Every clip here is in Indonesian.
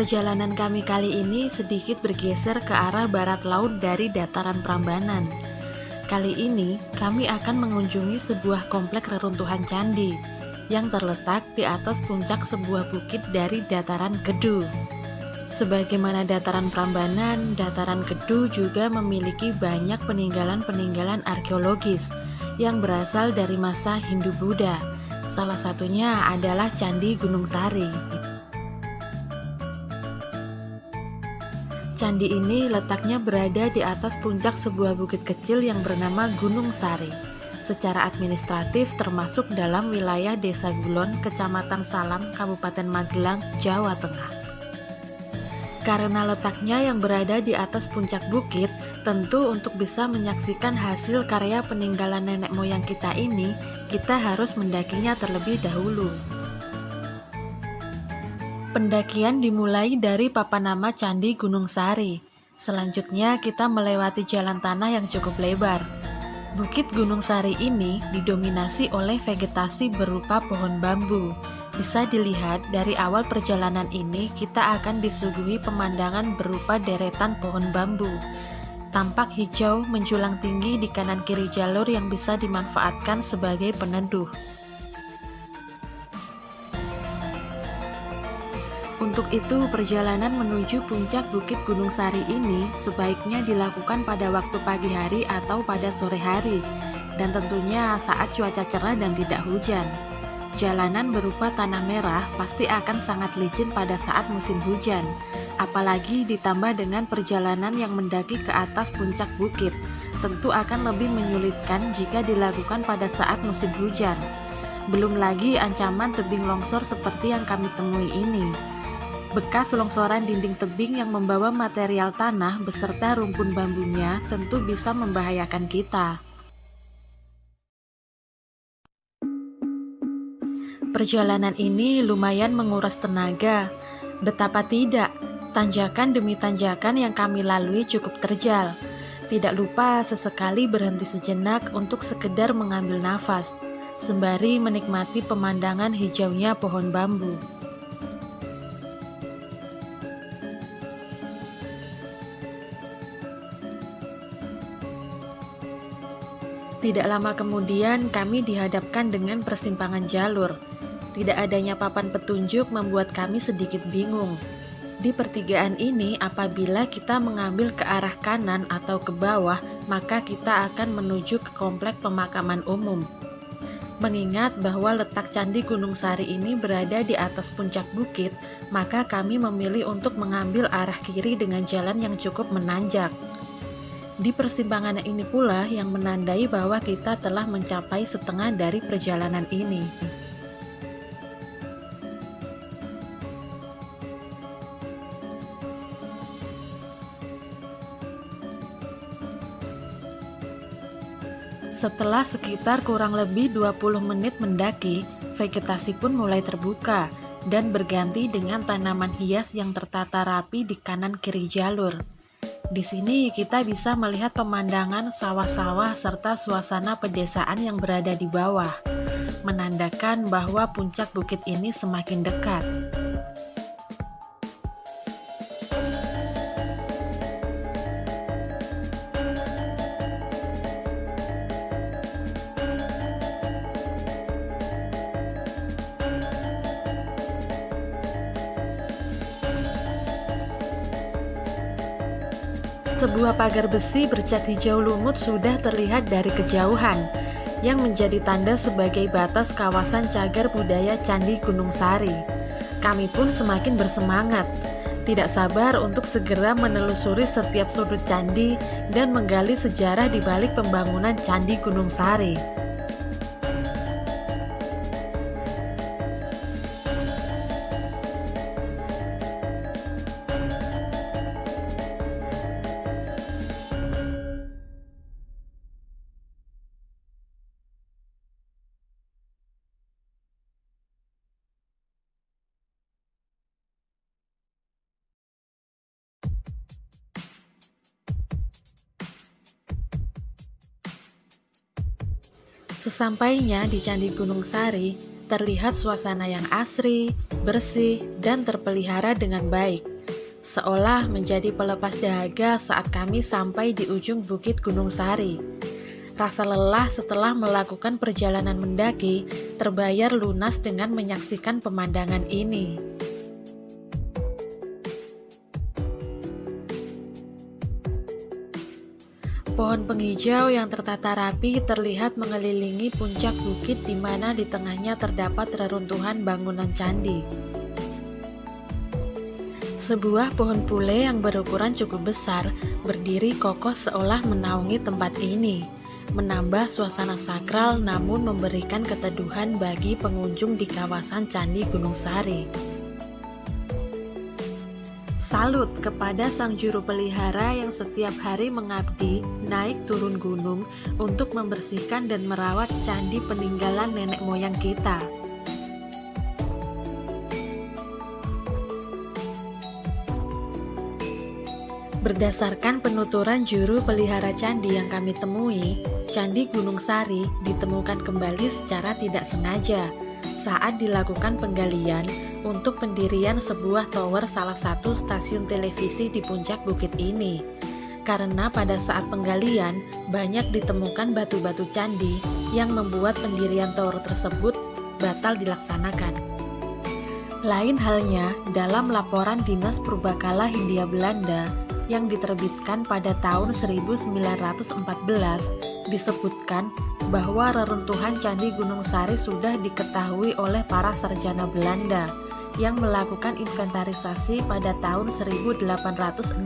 Perjalanan kami kali ini sedikit bergeser ke arah barat laut dari dataran Prambanan. Kali ini kami akan mengunjungi sebuah komplek reruntuhan candi yang terletak di atas puncak sebuah bukit dari dataran Kedu. Sebagaimana dataran Prambanan, dataran Kedu juga memiliki banyak peninggalan-peninggalan arkeologis yang berasal dari masa Hindu-Buddha. Salah satunya adalah Candi Gunung Sari. Candi ini letaknya berada di atas puncak sebuah bukit kecil yang bernama Gunung Sari. Secara administratif termasuk dalam wilayah Desa Gulon, Kecamatan Salam, Kabupaten Magelang, Jawa Tengah. Karena letaknya yang berada di atas puncak bukit, tentu untuk bisa menyaksikan hasil karya peninggalan nenek moyang kita ini, kita harus mendakinya terlebih dahulu. Pendakian dimulai dari papan nama Candi Gunung Sari. Selanjutnya kita melewati jalan tanah yang cukup lebar. Bukit Gunung Sari ini didominasi oleh vegetasi berupa pohon bambu. Bisa dilihat dari awal perjalanan ini kita akan disuguhi pemandangan berupa deretan pohon bambu. Tampak hijau menjulang tinggi di kanan kiri jalur yang bisa dimanfaatkan sebagai peneduh. Untuk itu, perjalanan menuju puncak Bukit Gunung Sari ini sebaiknya dilakukan pada waktu pagi hari atau pada sore hari, dan tentunya saat cuaca cerah dan tidak hujan. Jalanan berupa tanah merah pasti akan sangat licin pada saat musim hujan, apalagi ditambah dengan perjalanan yang mendaki ke atas puncak bukit, tentu akan lebih menyulitkan jika dilakukan pada saat musim hujan. Belum lagi ancaman tebing longsor seperti yang kami temui ini. Bekas longsoran dinding tebing yang membawa material tanah beserta rumpun bambunya tentu bisa membahayakan kita. Perjalanan ini lumayan menguras tenaga. Betapa tidak, tanjakan demi tanjakan yang kami lalui cukup terjal. Tidak lupa sesekali berhenti sejenak untuk sekedar mengambil nafas, sembari menikmati pemandangan hijaunya pohon bambu. Tidak lama kemudian kami dihadapkan dengan persimpangan jalur. Tidak adanya papan petunjuk membuat kami sedikit bingung. Di pertigaan ini apabila kita mengambil ke arah kanan atau ke bawah, maka kita akan menuju ke komplek pemakaman umum. Mengingat bahwa letak Candi Gunung Sari ini berada di atas puncak bukit, maka kami memilih untuk mengambil arah kiri dengan jalan yang cukup menanjak. Di persimpangan ini pula yang menandai bahwa kita telah mencapai setengah dari perjalanan ini. Setelah sekitar kurang lebih 20 menit mendaki, vegetasi pun mulai terbuka dan berganti dengan tanaman hias yang tertata rapi di kanan kiri jalur. Di sini kita bisa melihat pemandangan sawah-sawah serta suasana pedesaan yang berada di bawah, menandakan bahwa puncak bukit ini semakin dekat. Sebuah pagar besi bercat hijau lumut sudah terlihat dari kejauhan, yang menjadi tanda sebagai batas kawasan cagar budaya Candi Gunung Sari. Kami pun semakin bersemangat, tidak sabar untuk segera menelusuri setiap sudut candi dan menggali sejarah di balik pembangunan Candi Gunung Sari. Sesampainya di Candi Gunung Sari, terlihat suasana yang asri, bersih, dan terpelihara dengan baik. seolah menjadi pelepas dahaga saat kami sampai di ujung Bukit Gunung Sari. Rasa lelah setelah melakukan perjalanan mendaki terbayar lunas dengan menyaksikan pemandangan ini. Pohon penghijau yang tertata rapi terlihat mengelilingi puncak bukit di mana di tengahnya terdapat reruntuhan bangunan candi. Sebuah pohon pule yang berukuran cukup besar berdiri kokoh seolah menaungi tempat ini, menambah suasana sakral namun memberikan keteduhan bagi pengunjung di kawasan Candi Gunung Sari. Salut kepada sang juru pelihara yang setiap hari mengabdi naik turun gunung untuk membersihkan dan merawat candi peninggalan nenek moyang kita. Berdasarkan penuturan juru pelihara candi yang kami temui, Candi Gunung Sari ditemukan kembali secara tidak sengaja saat dilakukan penggalian untuk pendirian sebuah tower salah satu stasiun televisi di puncak bukit ini. Karena pada saat penggalian, banyak ditemukan batu-batu candi yang membuat pendirian tower tersebut batal dilaksanakan. Lain halnya dalam laporan Dinas Purbakala Hindia Belanda yang diterbitkan pada tahun 1914 disebutkan bahwa reruntuhan Candi Gunung Sari sudah diketahui oleh para sarjana Belanda yang melakukan inventarisasi pada tahun 1865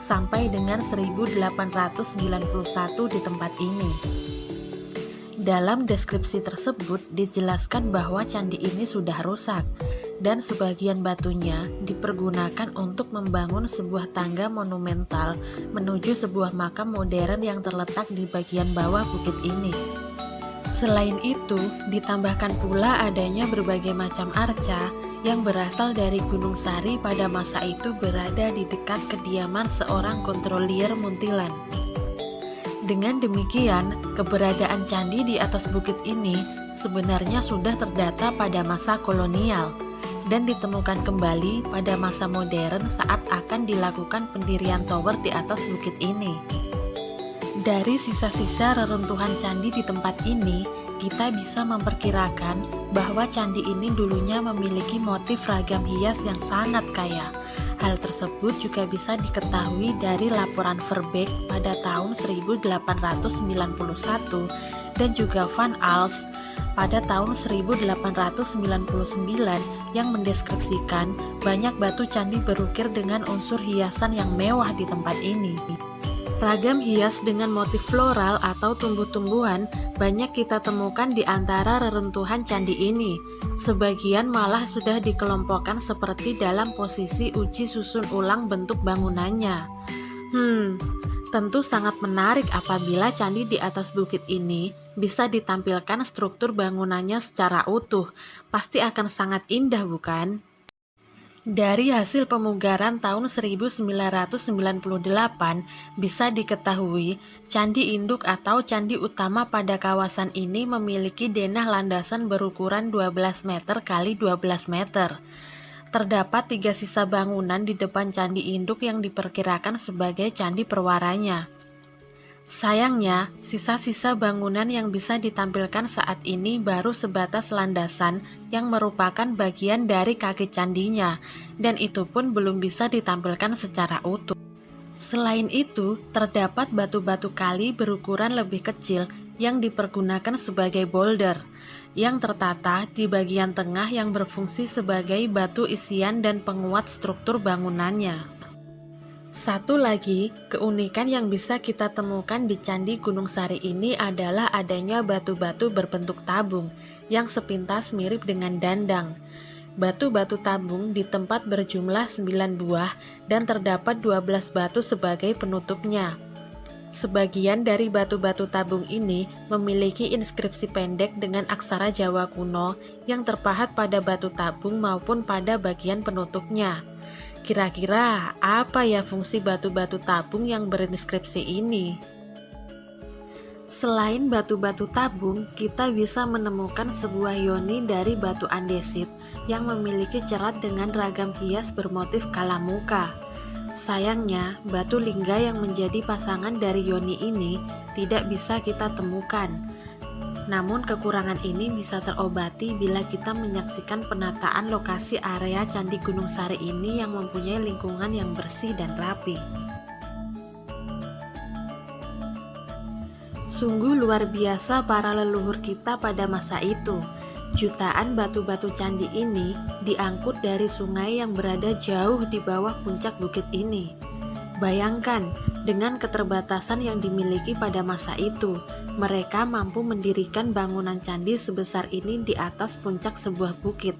sampai dengan 1891 di tempat ini. Dalam deskripsi tersebut dijelaskan bahwa candi ini sudah rusak dan sebagian batunya dipergunakan untuk membangun sebuah tangga monumental menuju sebuah makam modern yang terletak di bagian bawah bukit ini. Selain itu, ditambahkan pula adanya berbagai macam arca yang berasal dari Gunung Sari pada masa itu berada di dekat kediaman seorang kontrolier muntilan. Dengan demikian, keberadaan candi di atas bukit ini sebenarnya sudah terdata pada masa kolonial dan ditemukan kembali pada masa modern saat akan dilakukan pendirian tower di atas bukit ini. Dari sisa-sisa reruntuhan candi di tempat ini, kita bisa memperkirakan bahwa candi ini dulunya memiliki motif ragam hias yang sangat kaya, Hal tersebut juga bisa diketahui dari laporan Verbeek pada tahun 1891 dan juga Van Als pada tahun 1899 yang mendeskripsikan banyak batu candi berukir dengan unsur hiasan yang mewah di tempat ini. Ragam hias dengan motif floral atau tumbuh-tumbuhan banyak kita temukan di antara reruntuhan candi ini. Sebagian malah sudah dikelompokkan seperti dalam posisi uji susun ulang bentuk bangunannya. Hmm, tentu sangat menarik apabila candi di atas bukit ini bisa ditampilkan struktur bangunannya secara utuh. Pasti akan sangat indah, bukan? Dari hasil pemugaran tahun 1998 bisa diketahui candi induk atau candi utama pada kawasan ini memiliki denah landasan berukuran 12 meter kali 12 meter. Terdapat tiga sisa bangunan di depan candi induk yang diperkirakan sebagai candi perwaranya. Sayangnya, sisa-sisa bangunan yang bisa ditampilkan saat ini baru sebatas landasan yang merupakan bagian dari kaki candinya, dan itu pun belum bisa ditampilkan secara utuh. Selain itu, terdapat batu-batu kali berukuran lebih kecil yang dipergunakan sebagai boulder, yang tertata di bagian tengah yang berfungsi sebagai batu isian dan penguat struktur bangunannya. Satu lagi, keunikan yang bisa kita temukan di Candi Gunung Sari ini adalah adanya batu-batu berbentuk tabung yang sepintas mirip dengan dandang. Batu-batu tabung di tempat berjumlah 9 buah dan terdapat 12 batu sebagai penutupnya. Sebagian dari batu-batu tabung ini memiliki inskripsi pendek dengan aksara Jawa kuno yang terpahat pada batu tabung maupun pada bagian penutupnya. Kira-kira apa ya fungsi batu-batu tabung yang berinskripsi ini? Selain batu-batu tabung, kita bisa menemukan sebuah yoni dari batu andesit yang memiliki cerat dengan ragam hias bermotif kalamuka. Sayangnya, batu lingga yang menjadi pasangan dari yoni ini tidak bisa kita temukan. Namun kekurangan ini bisa terobati bila kita menyaksikan penataan lokasi area Candi Gunung Sari ini yang mempunyai lingkungan yang bersih dan rapi. Sungguh luar biasa para leluhur kita pada masa itu. Jutaan batu-batu candi ini diangkut dari sungai yang berada jauh di bawah puncak bukit ini. Bayangkan, dengan keterbatasan yang dimiliki pada masa itu, mereka mampu mendirikan bangunan candi sebesar ini di atas puncak sebuah bukit.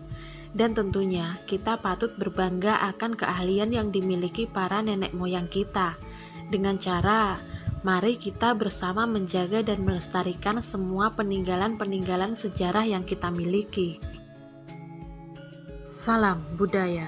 Dan tentunya, kita patut berbangga akan keahlian yang dimiliki para nenek moyang kita. Dengan cara Mari kita bersama menjaga dan melestarikan semua peninggalan-peninggalan sejarah yang kita miliki. Salam budaya.